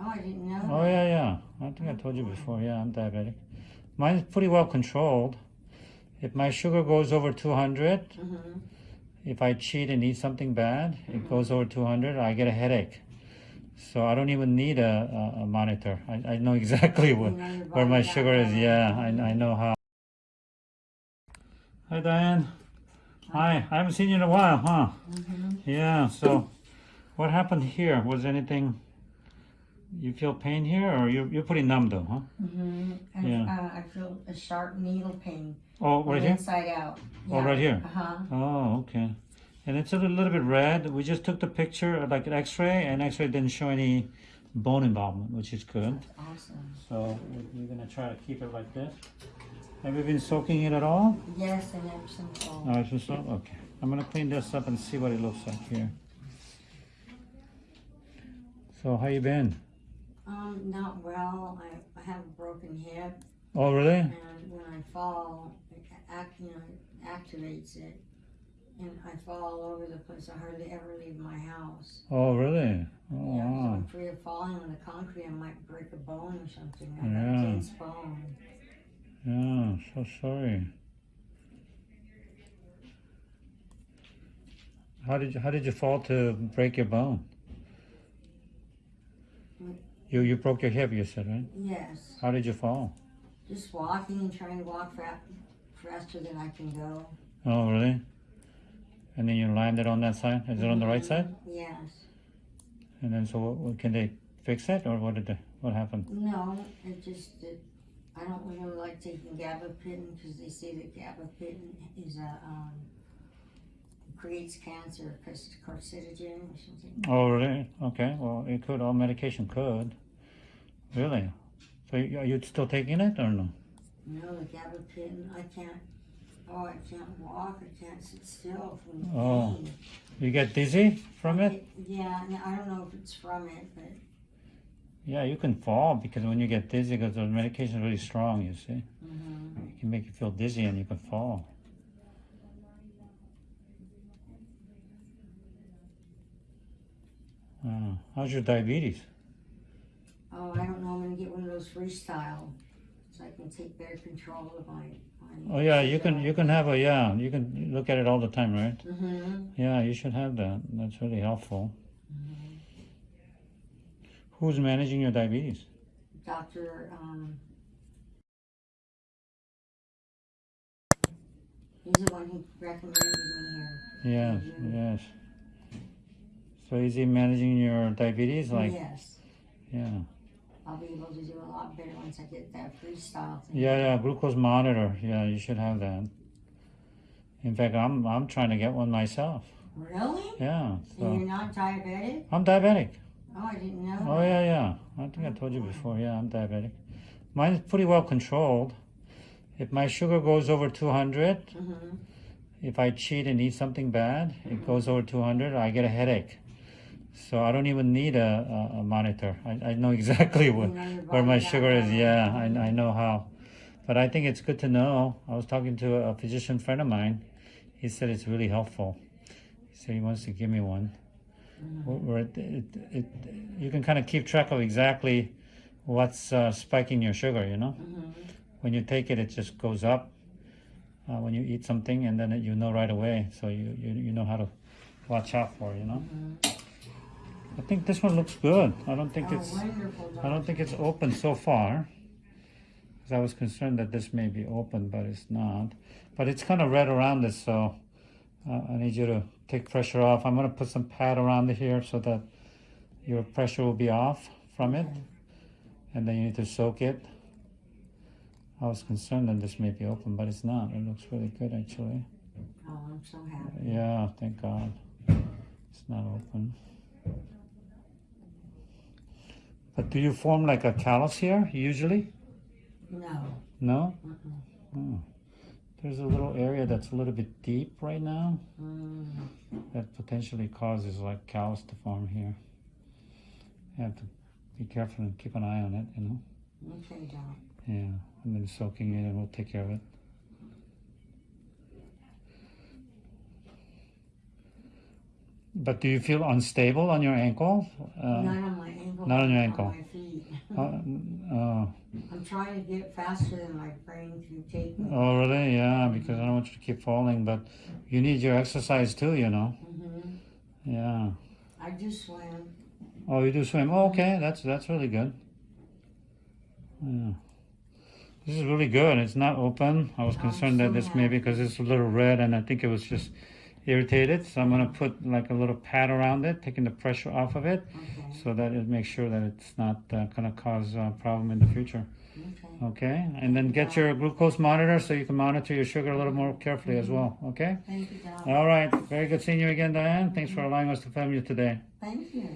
Oh, I didn't know. Oh, that. yeah, yeah. I think I told you before. Yeah, I'm diabetic. Mine's pretty well controlled. If my sugar goes over 200, Mhm. if I cheat and eat something bad, it goes over 200, I get a headache. So I don't even need a, a, a monitor. I, I know exactly know where my sugar is. Yeah, I, I know how. Hi, Diane. Hi. I haven't seen you in a while, huh? Mhm. Yeah, so what happened here? Was anything, you feel pain here or you're, you're pretty numb though, huh? Mm-hmm. And, Yeah. uh, I feel a sharp needle pain. Oh, right here? Inside out. Oh, right here? Uh huh. Oh, okay. And it's a little bit red. We just took the picture, like an x-ray, and x-ray didn't show any bone involvement, which is good. Awesome. So we- we're gonna try to keep it like this. Have you been soaking it at all? Yes, and Epsom salt. Oh, it's just okay. I'm gonna clean this up and see what it looks like here. So how you been? Um, not well. I, I have a broken hip, Oh, really? and when I fall, it act, you know, activates it, and I fall all over the place. I hardly ever leave my house. Oh, really? Oh, Yeah, wow. I'm afraid of falling on the concrete. I might break a bone or something. I Yeah. tense bone. Yeah, so sorry. How did you How did you fall to break your bone? You you broke your hip. You said right? Yes, How did you fall? just walking and trying to walk faster than I can go. Oh, really? And then you landed on that side. Is it on the right side? Yes. And then so what, what, can they fix it or what did they, what happened? No, it just it, I don't really like taking gabapentin because they say that gabapentin is a um, creates cancer because it's carcinogen or something. Oh, really? Okay. Well, it could. All medication could. Really? So you- are you still taking it or no? No, the gabapentin, I can't. Oh, I can't walk. I can't sit still from the Oh. pain. You get dizzy from it? Yeah, and I don't know if it's from it, but Yeah, you can fall because when you get dizzy, because the medication is really strong, you see. mhm. It can make you feel dizzy and you can fall. Uh, how's your diabetes? oh, I don't know. I'm gonna get one of those freestyle, so I can take better control of my. my Oh yeah, you can you can have a yeah, you can look at it all the time, right? Mm-hmm. Yeah, you should have that. That's really helpful. Who's managing your diabetes? Doctor, um, he's the one who recommended me here. Yes, Mhm. yes. So is he managing your diabetes? Like, yes, yeah. I'll be able to do a lot better once I get that freestyle thing. Yeah, yeah, glucose monitor. Yeah, you should have that. In fact, I'm I'm trying to get one myself. Really? Yeah, And so you're not diabetic? I'm diabetic. Oh, I didn't know. Oh yeah, yeah. I think I told you before. Yeah, I'm diabetic. Mine's pretty well controlled. If my sugar goes over 200, Mm-hmm. if I cheat and eat something bad, it goes over 200, I get a headache. So I don't even need a, a, a monitor. I, I know exactly where, You know your where my sugar is. Yeah, I, I know how. But I think it's good to know. I was talking to a physician friend of mine. He said it's really helpful. He said he wants to give me one. Where where it, it, it, you can kind of keep track of exactly what's uh, spiking your sugar, you know? Mm-hmm. When you take it, it just goes up uh, when you eat something, and then it, you know right away. So you, you, you know how to watch out for, you know? I think this one looks good. I don't think Oh, it's. I don't think it's open so far. Because I was concerned that this may be open, but it's not. But it's kind of red around it, so uh, I need you to take pressure off. I'm going to put some pad around here so that your pressure will be off from it. Okay. And then you need to soak it. I was concerned that this may be open, but it's not. It looks really good, actually. Oh, I'm so happy. Yeah, thank God. It's not open. But do you form like a callus here, usually? No. No? Mm-mm. Oh. There's a little area that's a little bit deep right now Mm. that potentially causes like callus to form here. You have to be careful and keep an eye on it, you know? Okay, Doc. Yeah, and then soaking it and we'll take care of it. But do you feel unstable on your ankle? Uh, Not on my ankle. not on your ankle. my feet. uh, uh, I'm trying to get faster than my brain can take me. oh, really? Yeah, because I don't want you to keep falling. But you need your exercise too, you know. hmm Yeah. I do swim. Oh, you do swim. Oh, okay, that's that's really good. Yeah. This is really good. It's not open. I was concerned that this maybe because it's a little red, and I think it was just irritated. So I'm gonna put like a little pad around it, taking the pressure off of it, Okay. so that it makes sure that it's not uh, gonna cause a problem in the future. Okay. Okay, and then get your glucose monitor so you can monitor your sugar a little more carefully as well. Okay. Thank you, Doc. All right. Very good seeing you again, Diane. Thanks for allowing us to film you today. Thank you.